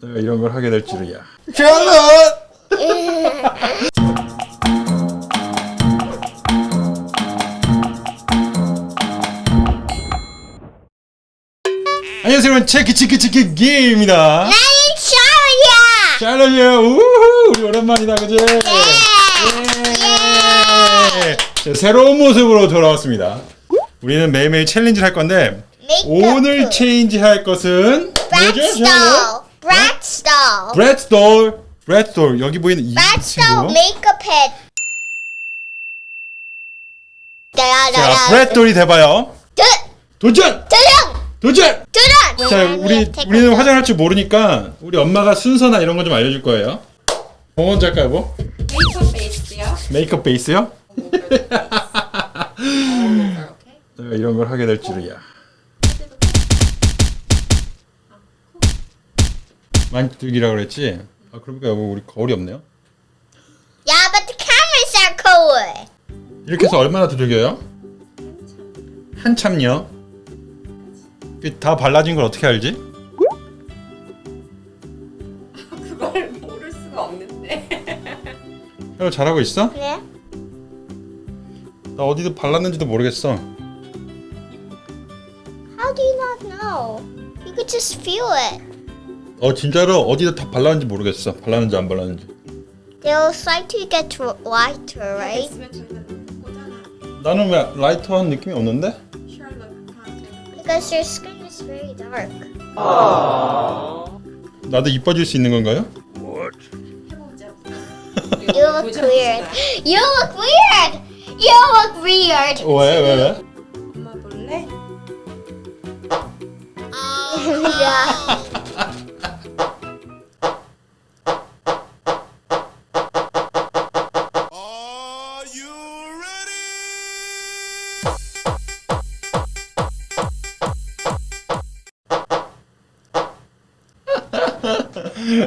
내가 이런 걸 하게 될 줄이야. 샬롯! 안녕하세요, 여러분. 체크 게임입니다. 나는 샤오야. 샬롯이에요. 우후, 우리 오랜만이다, 그지? 예. 자, 새로운 모습으로 돌아왔습니다. 우리는 매일매일 챌린지를 할 건데 오늘 체인지 할 것은? Bratz doll. Bratz doll, Bratz doll 여기 보이는 이 친구. 메이크업 팻. 자. Bratz doll이 돼봐요. 도전, 도전. 도전. 도전. 자, 우리 우리는 화장할 줄 모르니까 우리 엄마가 순서나 이런 거 좀 알려줄 거예요. 뭐 먼저 할까요, 뭐? 메이크업 베이스요. 메이크업 베이스요? 내가 이런 걸 하게 될 줄이야. 많이 두들기라고 그랬지? 아, 그러니까 여보 우리 거울이 없네요. Yeah, but the cameras are cool. 이렇게 해서 얼마나 두들겨요? 한참요. 그다 발라진 걸 어떻게 알지? 그걸 모를 수가 없는데. 형 잘하고 있어? 그래? 나 어디도 발랐는지도 모르겠어. How do you not know? You could just feel it. 어 진짜로 어디다 다 발랐는지 모르겠어. 발랐는지 안 발랐는지. They'll start to get lighter, right? 나는 왜 라이터한 느낌이 없는데? Because your skin is very dark. 나도 이뻐질 수 있는 건가요? 해보자. You look weird. You look weird. You look weird. 왜 왜 왜? 엄마 볼래? yeah.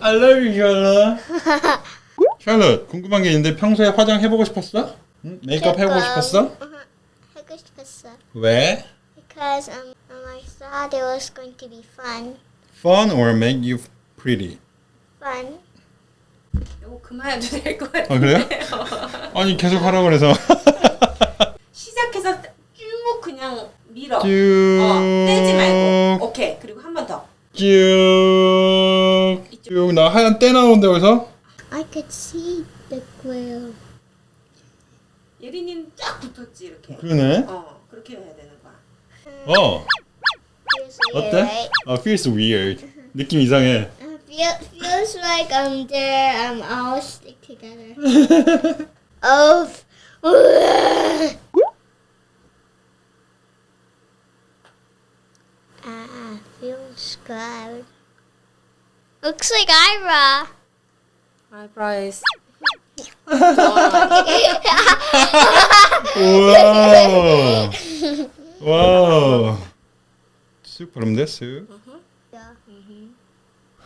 I love you, 샬롯. 샬롯, 궁금한 게 있는데 평소에 화장 해보고 싶었어? 응? 메이크업 해보고 싶었어? 하고 싶었어. 왜? Because um, um, I thought it was going to be fun. Fun or make you pretty? Fun. 이거 그만해도 될 것 같아. 아 그래요? 아니 계속 하라고 그래서 시작해서 쭉 그냥 밀어. 쭉 어, 떼지 말고. 오케이. 그리고 한 번 더. 쭉 쭉나 하얀 때 나오는데 여기서 I could see the glue. 예린이는 쫙 붙었지 이렇게. 그러네 어, 그렇게 해야 되는 거야. 어 Feels weird, 어때? right? 아 feels weird 느낌 이상해 Uh, feel, feels like um they're um all stick together. oh. Ah, feels good. Looks like Ira. 아이브라이스. 와우 와우 쑥 바르면 돼 쑥.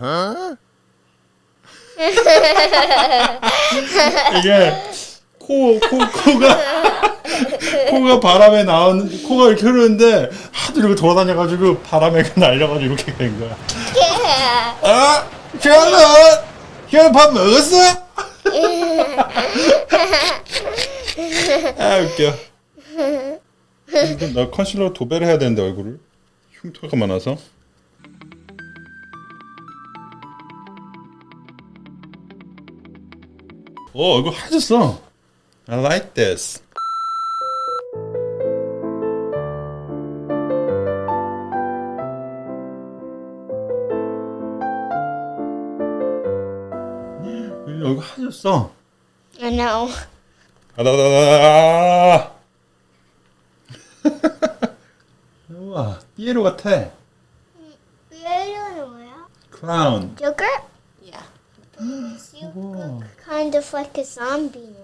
Huh? 이게 코, 코, 코가 코가 바람에 나오는 코가 이렇게 흐르는데 하도 이렇게 돌아다녀가지고 바람에 날려가지고 이렇게 된 거야. 아, 샬롯, 샬롯 밥 먹었어? 아 웃겨. 나 컨실러 도배를 해야 되는데 얼굴을 흉터가 많아서. 오 얼굴 하얘졌어. I like this. 얼굴 하얘졌어. I know. 아다다다다. 우와, 삐에로 같아. Weird 뭐야? 크라운. Joker? Yeah. You look kind of like a zombie now.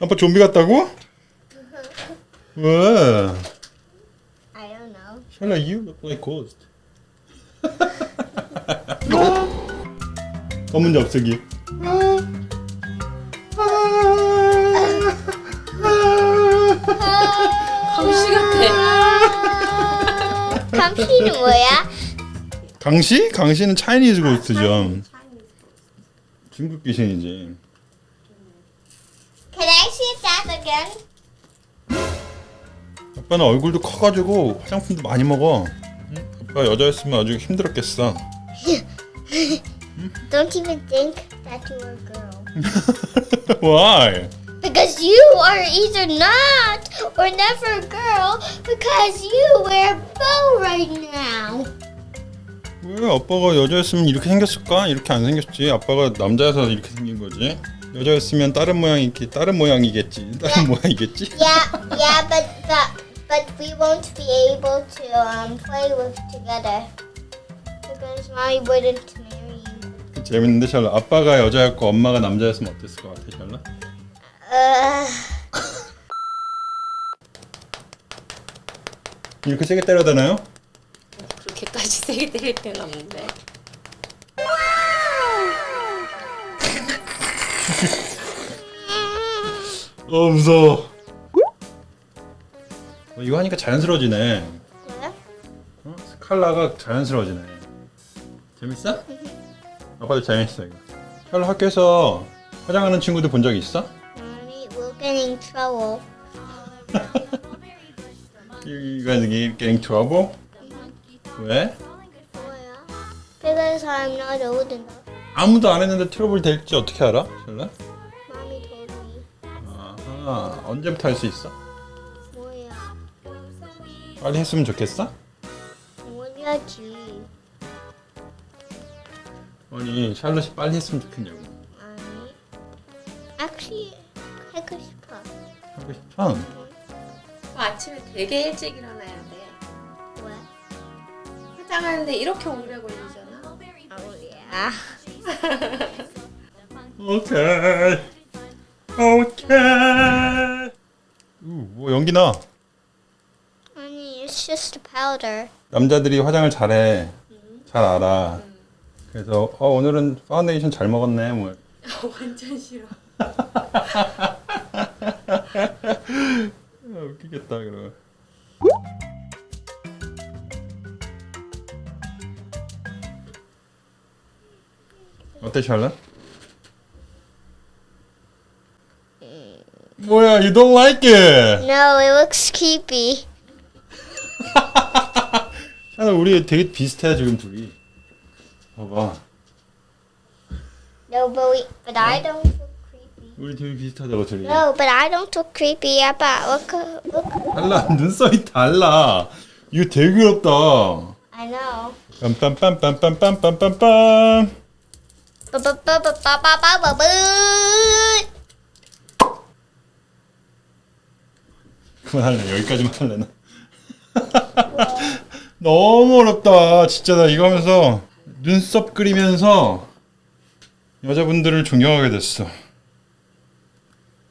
아빠 좀비 같다고? 왜? I don't know. 샬라, you look like ghost. 검은 잡수기. 감시 같아. 감시는 뭐야? 강시? 강시는 차이니즈 고스트죠. 중국 귀신이지. Can I see that again? 아빠는 얼굴도 커가지고 화장품도 많이 먹어. 응? 아빠 여자였으면 아주 힘들었겠어. Don't even think that you are a girl. Why? Because you are either not or never a girl because you wear a bow right now. 왜 아빠가 여자였으면 이렇게 생겼을까? 이렇게 안 생겼지. 아빠가 남자여서 이렇게 생긴 거지. 여자였으면 다른 모양이겠지. 다른 모양이겠지. 다른 모양이겠지. Yeah, yeah, but but but we won't be able to um play with together because mommy wouldn't. 재밌는데 샬라. 아빠가 여자였고 엄마가 남자였으면 어땠을 것 같아, 샬라? Uh, 이렇게 세게 때려야 되나요? 그렇게까지 세게 때릴 때는 없는데. 어 무서워. 어, 이거 하니까 자연스러워지네. yeah. 어? 스칼라가 자연스러워지네. 재밌어? 아빠도 재밌어 이거. 샬라 학교에서 화장하는 친구들 본 적 있어? Mommy will get in trouble. You guys getting trouble? 왜? 뭐야? Because I'm not old enough. 아무도 안 했는데 트러블 될지 어떻게 알아? 샬라? Mommy told me. 아하, 언제부터 할 수 있어? 뭐야? 빨리 했으면 좋겠어? 뭐야지? 아니 샬롯이 빨리 했으면 좋겠냐고 아니. Actually, 하고 싶어. 하고 싶어? 그 아침에 되게 일찍 일어나야 돼. 왜? 화장하는데 이렇게 오래 걸리잖아. 어우야. 오케이 오케이 우, 뭐 연기 나 아니, it's just a powder. 남자들이 화장을 잘해 잘 알아 그래서 어 오늘은 파운데이션 잘 먹었네 뭐 완전 싫어. 아, 웃기겠다 그러면 어때 샬럿? 뭐야 you don't like it No, it looks creepy. 샬럿 우리 되게 비슷해 지금 둘이 봐봐 No, but we, but I don't look creepy. 우리 되게 비슷하다고 둘이 No, but I don't look creepy. 아빠, look, look. 달라 눈썹이 달라 이거 되게 귀엽다 I know. 빰빰빰빰빰빰빰빰빰 빠빠빠빠빠빠빠빠. 그만할래 여기까지만 할래 나 너무 어렵다 진짜 나 이거 하면서 눈썹 그리면서 여자분들을 존경하게 됐어.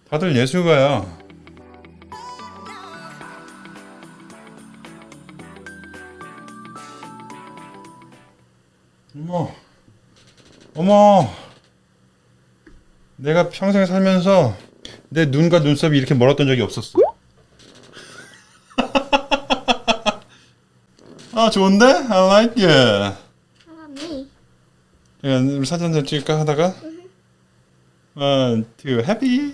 다들 예술가야. 어머. 어머. 내가 평생 살면서 내 눈과 눈썹이 이렇게 멀었던 적이 없었어. 아 좋은데? I like it. How about me? 야, 우리 사진 좀 찍을까 하다가 One, two, happy.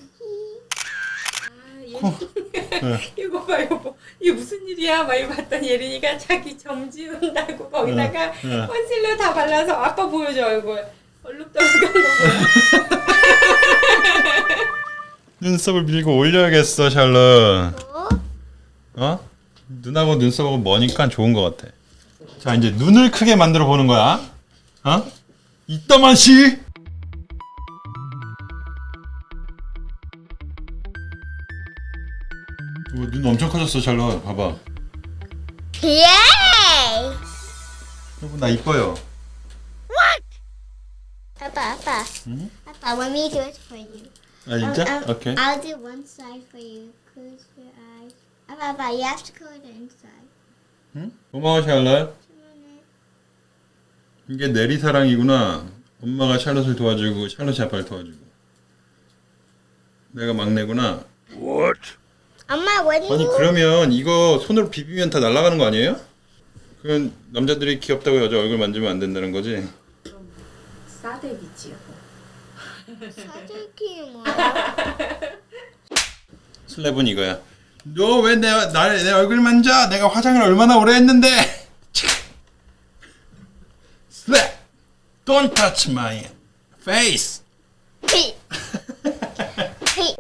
이거 봐 이거 봐. 이게 무슨 일이야? 막 이거 봤더니 예린이가 자기 점 지운다고 거기다가 응, 응. 컨실러 다 발라서 아빠 보여줘 얼굴. 얼룩덜룩한 거. 눈썹을 밀고 올려야겠어, 샬럿. 어? 어? 눈하고 눈썹하고 머니까 좋은 것 같아. 자, 이제 눈을 크게 만들어 보는 거야. 어? 이따만 씨. 오, 눈 엄청 커졌어, 샬럿. 봐봐. Yay! 여러분 나 이뻐요. 아빠, 아빠. 아빠, let me do it for you. 아 진짜? I'll, I'll, 오케이. I'll do one side for you. Close your eyes. 아빠, 아빠, you have to to the inside. 응? 고마워 샬럿. 이게 내리 사랑이구나. 엄마가 샬럿을 도와주고 샬럿이 아빠를 도와주고. 내가 막내구나. What? 엄마, when 아니 그러면 이거 손으로 비비면 다 날아가는 거 아니에요? 그건 남자들이 귀엽다고 여자 얼굴 만지면 안 된다는 거지. 싸대기지요. 사재기 뭐야? 슬랩은 이거야. 너 왜 내 내 얼굴 만져? 내가 화장을 얼마나 오래 했는데. Don't touch my face. Hey. hey.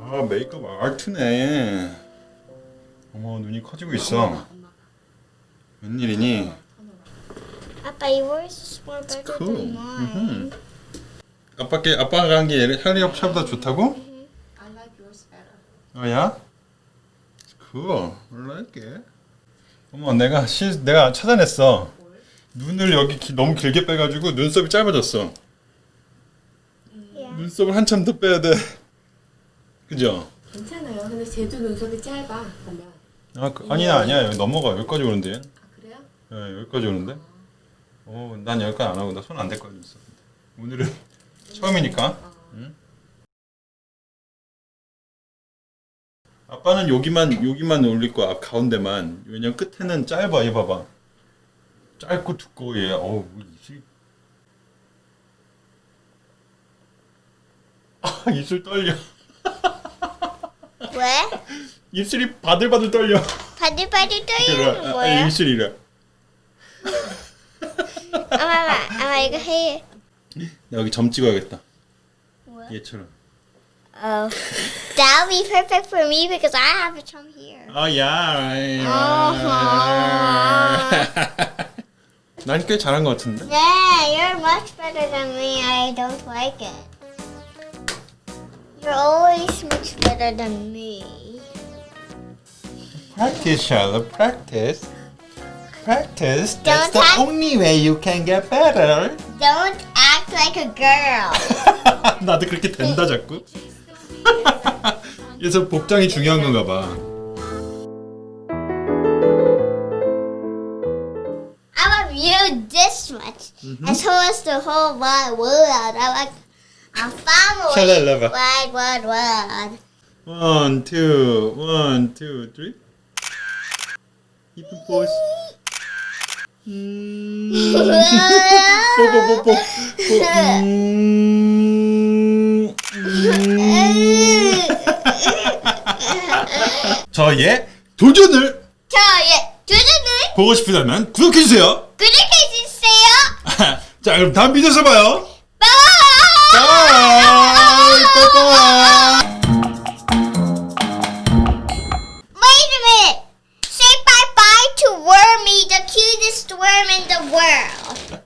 아 메이크업 아트네. 어머 눈이 커지고 있어. 웬일이니? Is more better Cool. than mine. 아빠께 아빠가 한게 할리 차보다 좋다고? Better. 어야? Cool. I like it. 어머 내가 시, 내가 찾아냈어. 눈을 여기 기- 너무 길게 빼가지고 눈썹이 짧아졌어. Yeah. 눈썹을 한참 더 빼야 돼. 그죠? 괜찮아요. 근데 쟤도 눈썹이 짧아. 보면. 아 그, 아니야 아니야 여기 넘어가 여기까지 오는데. 아 그래요? 예, 여기까지 오는데. 어, 난 여기까지 안 하고 나 손 안 댈 거야 있어. 오늘은 처음이니까. 응? 아빠는 여기만 여기만 올릴 거야 앞 가운데만. 왜냐면 끝에는 짧아 얘 봐봐. 짧고 두꺼워 얘. 어우 입술. 아 입술 떨려. 왜? 입술이 바들바들 떨려. 바들바들 떨리는 아, 뭐야? 입술이 래. 아마, 아마 이거 해. 나 여기 점 찍어야겠다. 뭐야? 얘처럼. Oh, that'll be perfect for me because I have a chum here. 아, 야. 난 꽤 잘한 것 같은데. Yeah, you're much better than me. I don't like it. You're always much better than me. Practice, Charlotte. Practice. Practice. That's the have- only way you can get better. Don't act like a girl. 나도 그렇게 된다 자꾸. 그래서 복장이 중요한 건가 봐. I love you this much, and so is the whole wide world. I like a family. Shalala. Wide, wide world. One, two, one, two, three. 이쁜 포즈. 음. 뽀뽀 뽀뽀. 음. 음. 저의 도전을 저의 도전을 보고 싶으다면 구독해주세요. 구독해주세요. 자, 그럼 다음 비디오에서 봐요. 빠빠. Wait a minute. Say bye bye to Wormy, the cutest worm in the world.